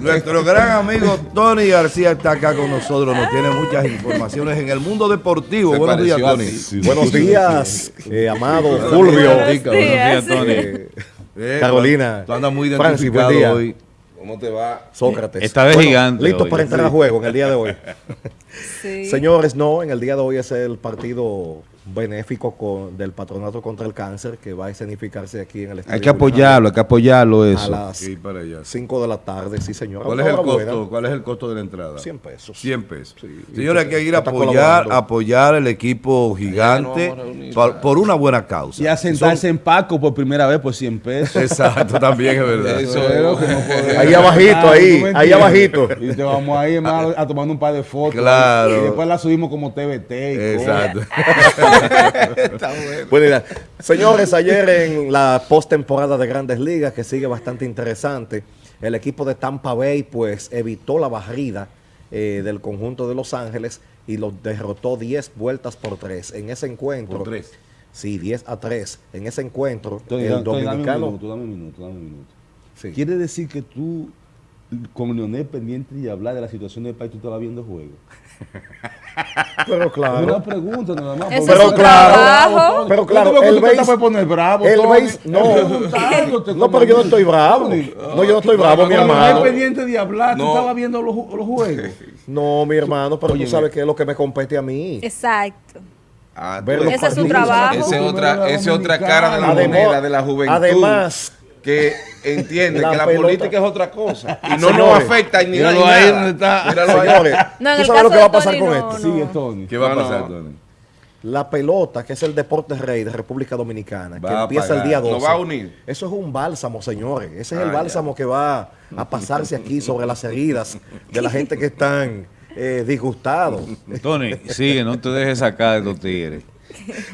Nuestro gran amigo Tony García está acá con nosotros, nos tiene muchas informaciones en el mundo deportivo. Se Buenos días, Tony. Sí, Buenos días, eh, amado Fulvio, Buenos días. eh, Eh, Carolina, Tú andas muy Francis, identificado buen día. hoy. ¿Cómo te va? Sócrates. Está de gigante Listos hoy. para entrar a juego en el día de hoy. Sí. Señores, no, en el día de hoy es el partido benéfico con- del Patronato contra el Cáncer que va a escenificarse aquí en el estadio. Hay que apoyarlo, hay que apoyarlo A eso. las para allá. 5 de la tarde, sí, señor. ¿Cuál es el costo? ¿Cuál es el costo de la entrada? 100 pesos. 100 pesos. Sí. Señores, hay que ir a apoyar, apoyar el equipo gigante a por, una buena causa. Y a sentarse en Paco por primera vez por 100 pesos. Exacto, también es verdad. Eso Pero que no podemos- Ahí abajito, Ah, ahí, ¿tú me ahí abajito. Y te vamos ahí hermano, a tomar un par de fotos. Claro. Y después la subimos como TVT. y Exacto. Buena idea. Señores, ayer en la postemporada de Grandes Ligas, que sigue bastante interesante, el equipo de Tampa Bay pues evitó la barrida eh, del conjunto de Los Ángeles y los derrotó 10 vueltas por 3. En ese encuentro. Por tres. Sí, 10 a 3. En ese encuentro, Tony, el Tony, dame un dominicano. minuto, dame un minuto, dame un minuto. Sí. Quiere decir que tú, con Leonel pendiente y hablar de la situación del país, tú estabas viendo juego. Pero claro. una pregunta nada más. Pero su claro, pero claro, te el tú te base- estás por poner bravo. el base- no. No, pero yo no estoy bravo. No, yo no estoy bravo, mi hermano. pendiente de hablar, No. tú estabas viendo los, ju- los juegos. No, mi hermano, pero tú sabes que es lo que me compete a mí. Exacto. Ah, Ese es su trabajo. Esa es otra, esa es otra cara de la moneda de la juventud. Además, que entiende La que la pelota- política es otra cosa. Y no nos afecta ni míralo nada. ahí donde está. Míralo ahí. señores, No, en ¿tú el sabes caso lo que va a pasar Tony, con no, esto? no. Sigue, Tony. ¿Qué va a pasar, no. Tony? La pelota, que es el deporte rey de República Dominicana, que Va empieza el día 12. Nos va a unir. Eso es un bálsamo, señores. Ese es Ah, el ya. bálsamo que va a pasarse aquí sobre las heridas de la gente que están eh, disgustados. Tony, sigue, no te dejes sacar de estos tigres.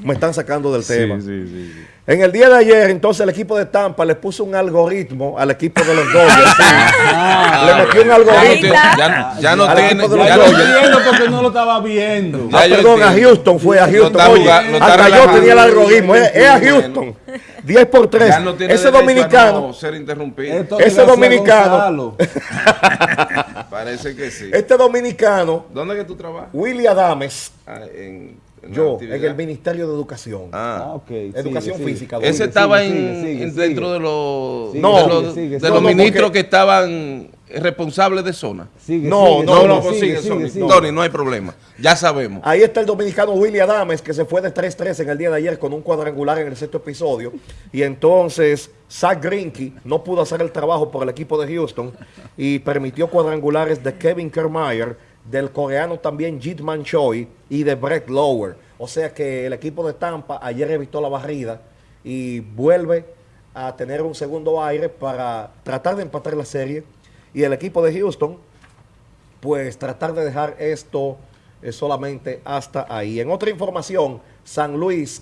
Me están sacando del tema. sí, sí, sí. En el día de ayer, entonces, el equipo de Tampa le puso un algoritmo al equipo de los Dodgers. sí. le metió un Ya no, algoritmo. ya, ya no Al tiene. de ya los no- Dodgers. viendo porque no lo estaba viendo. Ah, perdón, a entiendo. Houston fue a Houston. está Oye, jugando- hasta yo tenía el algoritmo. Es, es a Bueno. Houston. 10 por 3. ya no tiene Ese dominicano. no ser interrumpido. Ese dominicano. Parece que sí. Este dominicano, ¿Dónde es que tú trabajas? Willy Adames, Ah, en, en yo, actividad. en el Ministerio de Educación. Ah. Ah, ok. Educación sigue, sigue. física. Ese estaba sigue, en, sigue, en- sigue. dentro de los, No, de sigue, los, sigue, de sigue. los No, no, ministros porque- que estaban responsables de zona. Sigue, No, sigue, no, No, sigue, no, pues sigue, sigue, sigue, Sony. sigue. Tony, no hay problema. Ya sabemos. Ahí está el dominicano Willy Adames, que se fue de 3-3 en el día de ayer con un cuadrangular en el sexto episodio. Y entonces Zach Greinke no pudo hacer el trabajo por el equipo de Houston y permitió cuadrangulares de Kevin Kiermaier, del coreano también Jitman Choi y de Brett Lower. O sea que el equipo de Tampa ayer evitó la barrida y vuelve a tener un segundo aire para tratar de empatar la serie. Y el equipo de Houston pues tratar de dejar esto eh, solamente hasta ahí. En otra información, San Luis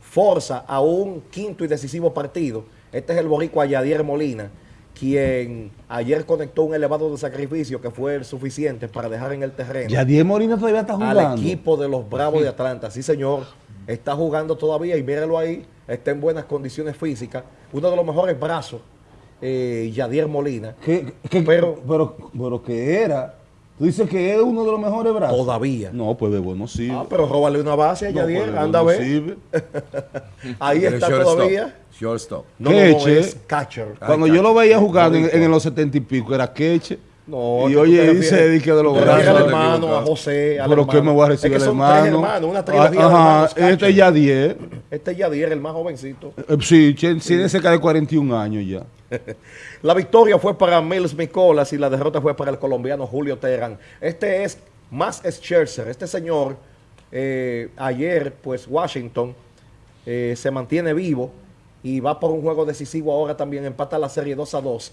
forza a un quinto y decisivo partido. Este es el boricua Yadier Molina, quien ayer conectó un elevado de sacrificio que fue el suficiente para dejar en el terreno Ya Diez Molina todavía está jugando. al equipo de los Bravos de Atlanta. Sí, señor, está jugando todavía y míralo ahí, está en buenas condiciones físicas. Uno de los mejores brazos, eh, Yadier Molina. ¿Qué, qué- Pero- pero, pero que era. Tú dices que es uno de los mejores brazos. Todavía. No, pues Bebo no sirve. Ah, pero róbale una base a No, Yadier, pues, Bebo anda a no ver. sirve. Ahí Pero está shortstop, todavía. Shortstop. No, no, ¿Qué, no, es catcher. Cuando Ay, yo lo veía jugando en, en los setenta y pico, era queche. No, y oye, dice que de los refieres al brazos. hermano, a José, al Pero que me voy a recibir es que el son hermano. tres hermanos, una Ah, trilogía de Ajá, hermanos este catcher. es Yadier. Este es Yadier, el más jovencito. Eh, Sí, tiene cerca de 41 años ya. La victoria fue para Mills Micolas y la derrota fue para el colombiano Julio Terán. Este es más Scherzer. Este señor, eh, ayer, pues Washington eh, se mantiene vivo y va por un juego decisivo ahora también. Empata la serie 2 a 2,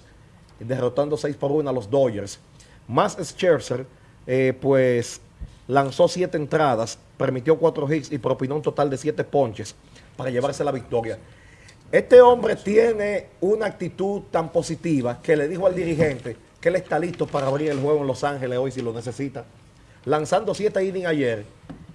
derrotando 6 por 1 a los Dodgers. Más Scherzer, eh, pues lanzó 7 entradas, permitió 4 hits y propinó un total de 7 ponches para llevarse la victoria. Este hombre tiene una actitud tan positiva que le dijo al dirigente que él está listo para abrir el juego en Los Ángeles hoy si lo necesita. Lanzando siete innings ayer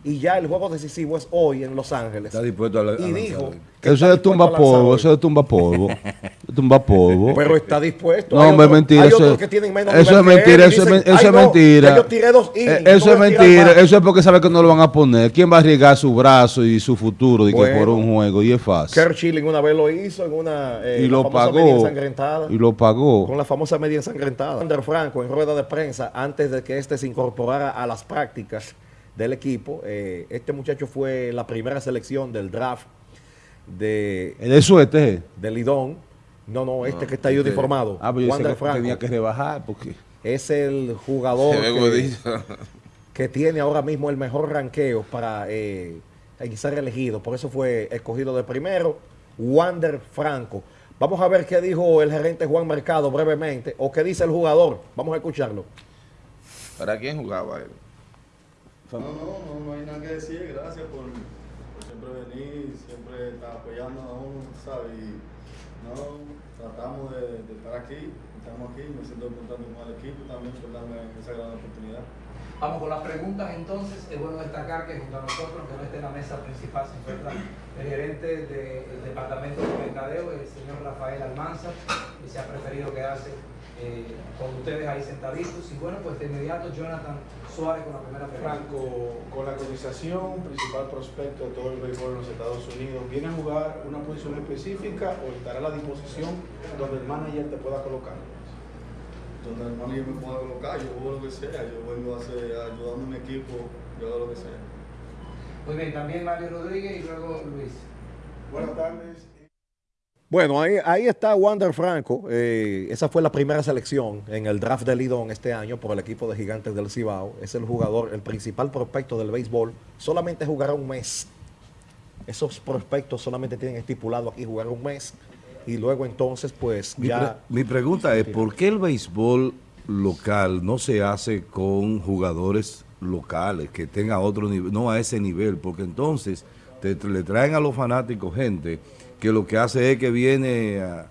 y ya el juego decisivo es hoy en Los Ángeles. Está dispuesto a, la- a y lanzar dijo que Eso de tumba a polvo, eso es de tumba polvo. tumba polvo. Pero está dispuesto. No, hombre, mentira. Hay Eso, otros que tienen menos eso nivel es mentira, y eso, es, dicen, men- eso "Ay, es no, mentira. que Yo tiré dos innings, Eh, yo Eso es a mentira. más". Eso es porque sabe que no lo van a poner. ¿Quién va a arriesgar su brazo y su futuro de que por un juego? Y es fácil. Kerr Schilling una vez lo hizo en una eh, y lo famosa media pagó. ensangrentada. Y lo pagó. Con la famosa media ensangrentada. Ander Franco en rueda de prensa antes de que este se incorporara a las prácticas del equipo. eh, este muchacho fue la primera selección del draft de, El de suerte. de Lidón. No, no, este que está ahí este- uniformado. Ah, pues yo sé que Franco tenía que rebajar porque es el jugador que tiene ahora mismo el mejor ranqueo para eh, ser elegido. Por eso fue escogido de primero, Wander Franco. Vamos a ver qué dijo el gerente Juan Mercado brevemente, o qué dice el jugador. Vamos a escucharlo. ¿Para quién jugaba él? No, no, no, no hay nada que decir. Gracias por, por siempre venir, siempre estar apoyando a uno, ¿sabes? Y no, tratamos de, de estar aquí, estamos aquí, me siento contento con el equipo también por darme esa gran oportunidad. Vamos con las preguntas entonces. Es bueno destacar que junto a nosotros, que no esté en la mesa principal, se encuentra el gerente del Departamento de Mercadeo, el señor Rafael Almanza, que se ha preferido quedarse eh, con ustedes ahí sentaditos. Y bueno, pues de inmediato Jonathan Suárez con la primera pregunta. Franco, con la cotización, principal prospecto de todo el béisbol en los Estados Unidos, ¿viene a jugar una posición específica o estará a la disposición donde el manager te pueda colocar? Donde el manager me pueda colocar, yo juego lo que sea, yo vengo a hacer, ayudando a mi equipo, yo hago lo que sea. Muy bien, también Mario Rodríguez y luego Luis. Buenas tardes. Bueno, ahí, ahí está Wander Franco. eh, esa fue la primera selección en el draft de Lidón este año por el equipo de Gigantes del Cibao. Es el jugador, el principal prospecto del béisbol. Solamente jugará un mes. Esos prospectos solamente tienen estipulado aquí jugar un mes. Y luego entonces, pues Mi, ya... pre- mi pregunta es, ¿por qué el béisbol local no se hace con jugadores locales que tengan otro nivel, no a ese nivel? Porque entonces te, le traen a los fanáticos gente que lo que hace es que viene a,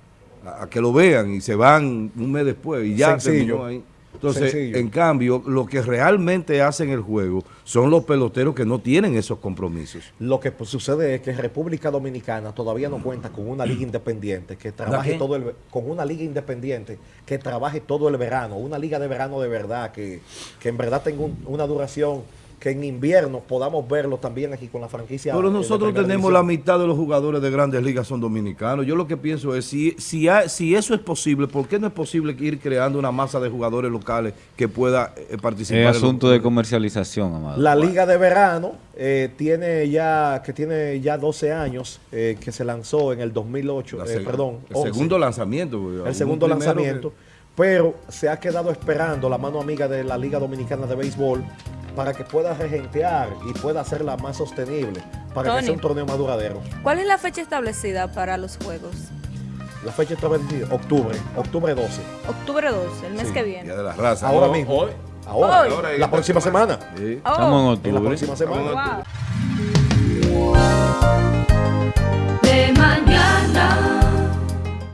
a- a que lo vean y se van un mes después y ya Sencillo. terminó ahí. Entonces, Sencillo. en cambio, lo que realmente hacen el juego son los peloteros que no tienen esos compromisos. Lo que pues, sucede es que República Dominicana todavía no cuenta con una liga independiente que trabaje todo el con una liga independiente que trabaje todo el verano, una liga de verano de verdad que, que en verdad tenga un- una duración que en invierno podamos verlo también aquí con la franquicia. Pero nosotros tenemos división. la mitad de los jugadores de grandes ligas son dominicanos. Yo lo que pienso es, si, si, hay- si eso es posible, ¿por qué no es posible ir creando una masa de jugadores locales que pueda eh, participar? Es en los- asunto de comercialización, amado. La liga de verano eh, tiene ya que tiene ya 12 años eh, que se lanzó en el 2008, la eh, perdón, El 11. segundo lanzamiento. el un segundo lanzamiento, que- pero se ha quedado esperando la mano amiga de la Liga Dominicana de Béisbol para que pueda regentear y pueda hacerla más sostenible, para que Tony. sea un torneo más duradero. ¿Cuál es la fecha establecida para los juegos? La fecha está vencida, octubre, octubre 12. Octubre 12, el mes Sí, que Día viene. de la raza. Ahora No, mismo. hoy. Ahora, Hoy. Ahora, la próxima semana. Sí. Oh, Estamos en En la octubre. próxima semana. wow. de mañana.